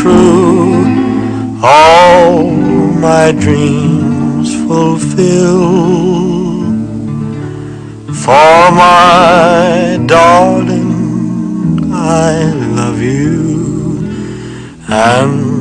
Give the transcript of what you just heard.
true, all my dreams fulfill. For my darling, I love you, and